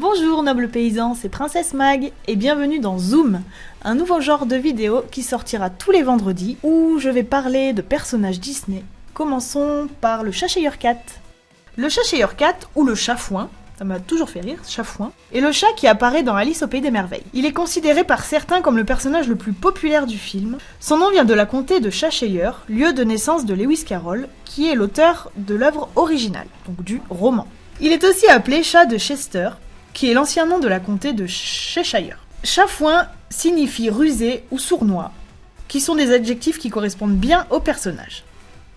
Bonjour noble paysan, c'est Princesse Mag et bienvenue dans Zoom, un nouveau genre de vidéo qui sortira tous les vendredis où je vais parler de personnages Disney. Commençons par le Cheshire Cat. Le Cheshire Cat ou le Chafouin, ça m'a toujours fait rire, Chafouin, est le chat qui apparaît dans Alice au Pays des Merveilles. Il est considéré par certains comme le personnage le plus populaire du film. Son nom vient de la comté de Cheshire, lieu de naissance de Lewis Carroll, qui est l'auteur de l'œuvre originale, donc du roman. Il est aussi appelé chat de Chester, qui est l'ancien nom de la comté de Cheshire. Chafouin signifie rusé ou sournois, qui sont des adjectifs qui correspondent bien au personnage.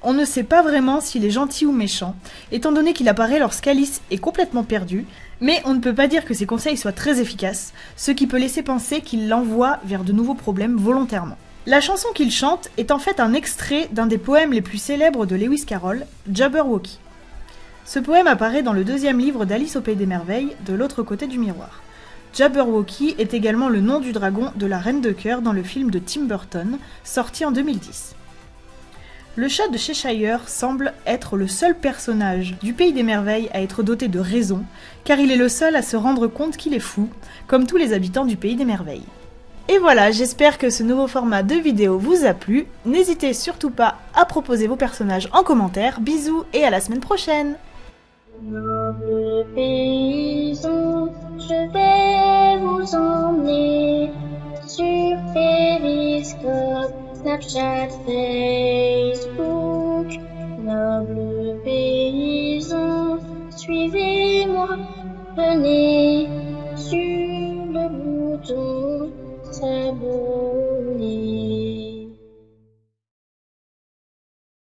On ne sait pas vraiment s'il est gentil ou méchant, étant donné qu'il apparaît lorsqu'Alice est complètement perdue, mais on ne peut pas dire que ses conseils soient très efficaces, ce qui peut laisser penser qu'il l'envoie vers de nouveaux problèmes volontairement. La chanson qu'il chante est en fait un extrait d'un des poèmes les plus célèbres de Lewis Carroll, Jabberwocky. Ce poème apparaît dans le deuxième livre d'Alice au Pays des Merveilles, de l'autre côté du miroir. Jabberwocky est également le nom du dragon de la Reine de Cœur dans le film de Tim Burton, sorti en 2010. Le chat de Cheshire semble être le seul personnage du Pays des Merveilles à être doté de raison, car il est le seul à se rendre compte qu'il est fou, comme tous les habitants du Pays des Merveilles. Et voilà, j'espère que ce nouveau format de vidéo vous a plu. N'hésitez surtout pas à proposer vos personnages en commentaire. Bisous et à la semaine prochaine Noble paysan, je vais vous emmener sur Periscope, Snapchat, Facebook. Noble paysan, suivez-moi, venez sur le bouton s'abonner.